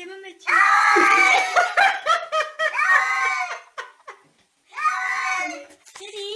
Give him a treat. Kitty.